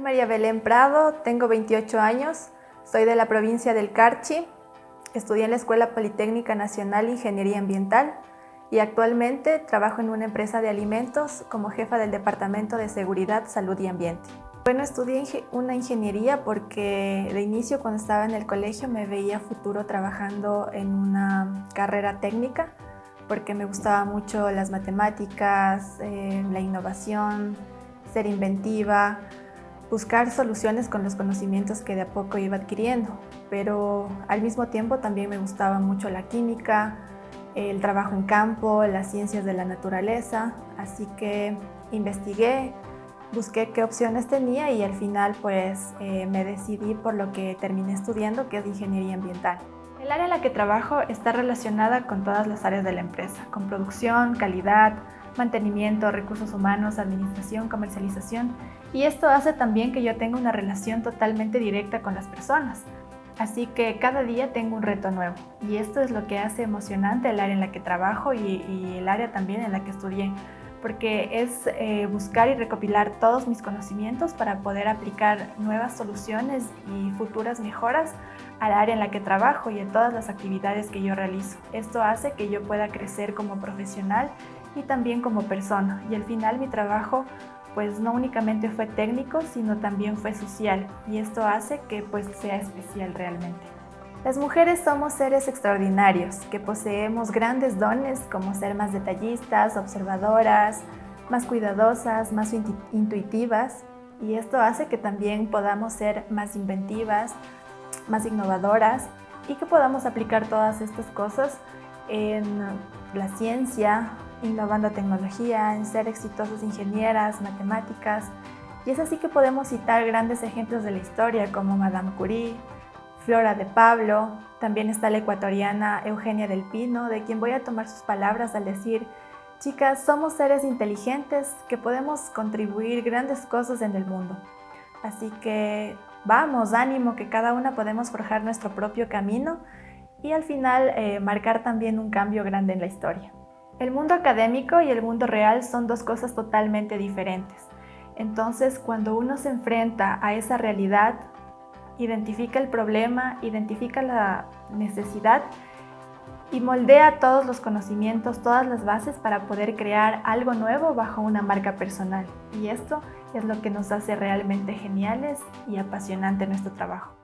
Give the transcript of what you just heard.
María Belén Prado, tengo 28 años, soy de la provincia del Carchi, estudié en la Escuela Politécnica Nacional Ingeniería Ambiental y actualmente trabajo en una empresa de alimentos como jefa del Departamento de Seguridad, Salud y Ambiente. Bueno, estudié una ingeniería porque de inicio cuando estaba en el colegio me veía futuro trabajando en una carrera técnica porque me gustaba mucho las matemáticas, eh, la innovación, ser inventiva, buscar soluciones con los conocimientos que de a poco iba adquiriendo. Pero al mismo tiempo también me gustaba mucho la química, el trabajo en campo, las ciencias de la naturaleza, así que investigué, busqué qué opciones tenía y al final pues eh, me decidí por lo que terminé estudiando, que es ingeniería ambiental. El área en la que trabajo está relacionada con todas las áreas de la empresa, con producción, calidad, mantenimiento, recursos humanos, administración, comercialización. Y esto hace también que yo tenga una relación totalmente directa con las personas. Así que cada día tengo un reto nuevo. Y esto es lo que hace emocionante el área en la que trabajo y, el área también en la que estudié porque es eh, buscar y recopilar todos mis conocimientos para poder aplicar nuevas soluciones y futuras mejoras al área en la que trabajo y en todas las actividades que yo realizo. Esto hace que yo pueda crecer como profesional y también como persona y al final mi trabajo pues no únicamente fue técnico sino también fue social y esto hace que pues sea especial realmente. Las mujeres somos seres extraordinarios, que poseemos grandes dones como ser más detallistas, observadoras, más cuidadosas, más intuitivas y esto hace que también podamos ser más inventivas, más innovadoras y que podamos aplicar todas estas cosas en la ciencia, innovando tecnología, en ser exitosas ingenieras, matemáticas. Y es así que podemos citar grandes ejemplos de la historia como Madame Curie, Flora de Pablo, también está la ecuatoriana Eugenia del Pino, de quien voy a tomar sus palabras al decir Chicas, somos seres inteligentes que podemos contribuir grandes cosas en el mundo. Así que vamos, ánimo, que cada una podemos forjar nuestro propio camino y al final eh, marcar también un cambio grande en la historia. El mundo académico y el mundo real son dos cosas totalmente diferentes. Entonces, cuando uno se enfrenta a esa realidad, identifica el problema, identifica la necesidad y moldea todos los conocimientos, todas las bases para poder crear algo nuevo bajo una marca personal. Y esto es lo que nos hace realmente geniales y apasionante nuestro trabajo.